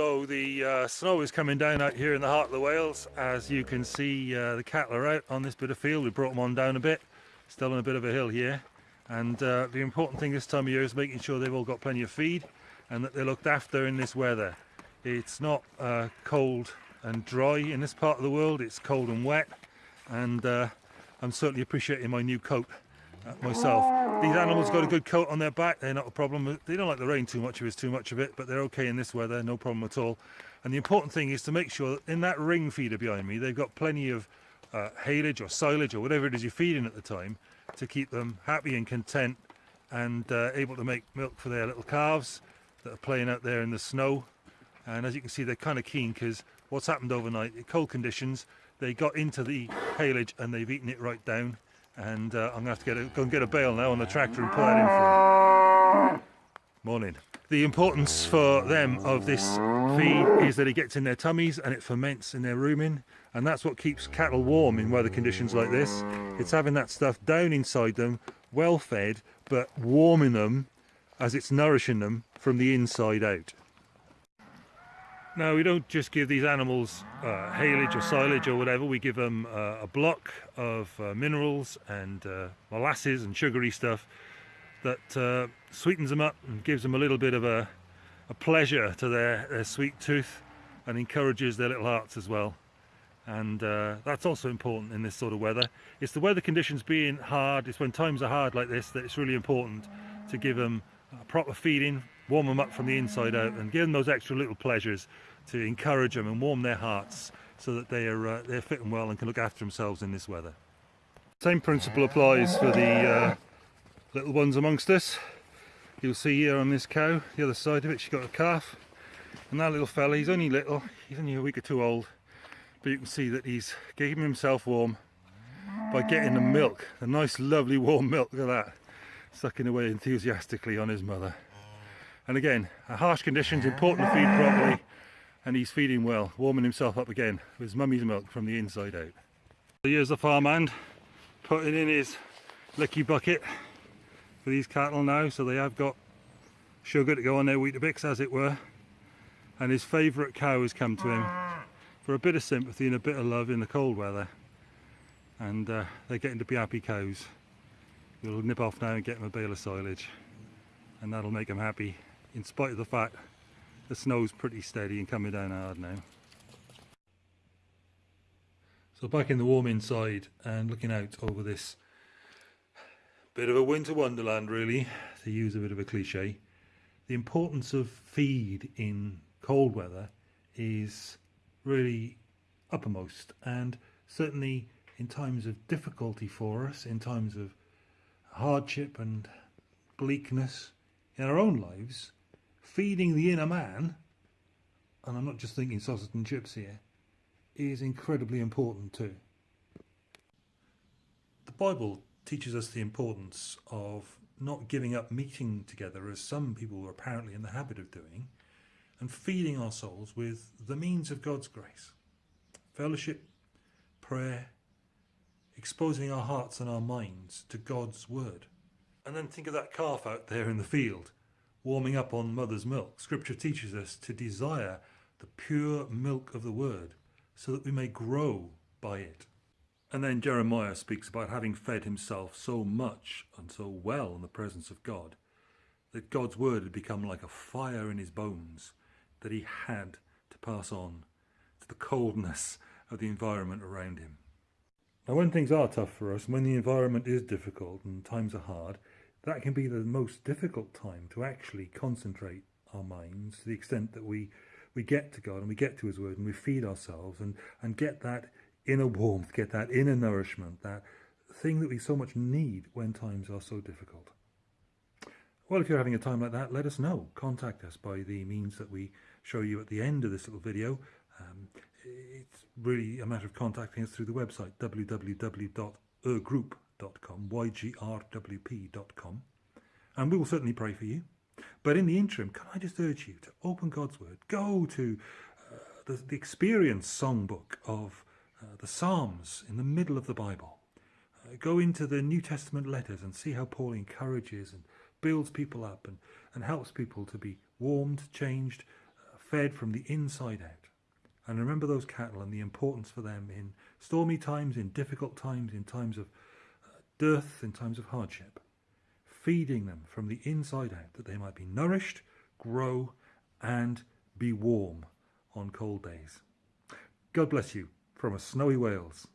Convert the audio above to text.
So the uh, snow is coming down out here in the heart of the Wales. As you can see, uh, the cattle are out on this bit of field. We brought them on down a bit, still on a bit of a hill here. And uh, the important thing this time of year is making sure they've all got plenty of feed and that they're looked after in this weather. It's not uh, cold and dry in this part of the world, it's cold and wet. And uh, I'm certainly appreciating my new coat myself. These animals got a good coat on their back, they're not a problem. They don't like the rain too much if it's too much of it, but they're okay in this weather, no problem at all. And the important thing is to make sure that in that ring feeder behind me, they've got plenty of uh, haylage or silage or whatever it is you're feeding at the time to keep them happy and content and uh, able to make milk for their little calves that are playing out there in the snow. And as you can see, they're kind of keen because what's happened overnight, cold conditions, they got into the haylage and they've eaten it right down and uh, I'm going to have to get a, go and get a bale now on the tractor and put that in for them. Morning. The importance for them of this feed is that it gets in their tummies and it ferments in their rumen and that's what keeps cattle warm in weather conditions like this. It's having that stuff down inside them, well fed, but warming them as it's nourishing them from the inside out. Now we don't just give these animals uh, haylage or silage or whatever, we give them uh, a block of uh, minerals and uh, molasses and sugary stuff that uh, sweetens them up and gives them a little bit of a, a pleasure to their, their, sweet tooth and encourages their little hearts as well. And uh, that's also important in this sort of weather. It's the weather conditions being hard, it's when times are hard like this that it's really important to give them proper feeding warm them up from the inside out and give them those extra little pleasures to encourage them and warm their hearts so that they are uh, they're fit and well and can look after themselves in this weather. Same principle applies for the uh, little ones amongst us. You'll see here on this cow, the other side of it, she's got a calf. And that little fella, he's only little, he's only a week or two old, but you can see that he's keeping himself warm by getting the milk, the nice lovely warm milk, look at that, sucking away enthusiastically on his mother. And again, harsh conditions, important to feed properly, and he's feeding well, warming himself up again with his mummy's milk from the inside out. So Here's the farmhand putting in his licky bucket for these cattle now, so they have got sugar to go on their Weetabix as it were. And his favourite cow has come to him for a bit of sympathy and a bit of love in the cold weather. And uh, they're getting to be happy cows. We'll nip off now and get them a bale of silage and that'll make them happy in spite of the fact the snow's pretty steady and coming down hard now. So back in the warm inside and looking out over this bit of a winter wonderland really, to use a bit of a cliche. The importance of feed in cold weather is really uppermost and certainly in times of difficulty for us, in times of hardship and bleakness in our own lives, feeding the inner man, and I'm not just thinking sausage and chips here, is incredibly important too. The Bible teaches us the importance of not giving up meeting together as some people are apparently in the habit of doing, and feeding our souls with the means of God's grace. Fellowship, prayer, exposing our hearts and our minds to God's word. And then think of that calf out there in the field warming up on mother's milk. Scripture teaches us to desire the pure milk of the word so that we may grow by it. And then Jeremiah speaks about having fed himself so much and so well in the presence of God that God's word had become like a fire in his bones that he had to pass on to the coldness of the environment around him. Now when things are tough for us, when the environment is difficult and times are hard, that can be the most difficult time to actually concentrate our minds to the extent that we we get to God and we get to his word and we feed ourselves and and get that inner warmth get that inner nourishment that thing that we so much need when times are so difficult. Well if you're having a time like that let us know. Contact us by the means that we show you at the end of this little video. Um, it's really a matter of contacting us through the website www.ygrwp.com ygrwp.com, ygrwp.com, and we will certainly pray for you. But in the interim, can I just urge you to open God's Word, go to uh, the, the Experience songbook of uh, the Psalms in the middle of the Bible. Uh, go into the New Testament letters and see how Paul encourages and builds people up and, and helps people to be warmed, changed, uh, fed from the inside out. And remember those cattle and the importance for them in stormy times, in difficult times, in times of dearth, in times of hardship. Feeding them from the inside out that they might be nourished, grow, and be warm on cold days. God bless you from a snowy Wales.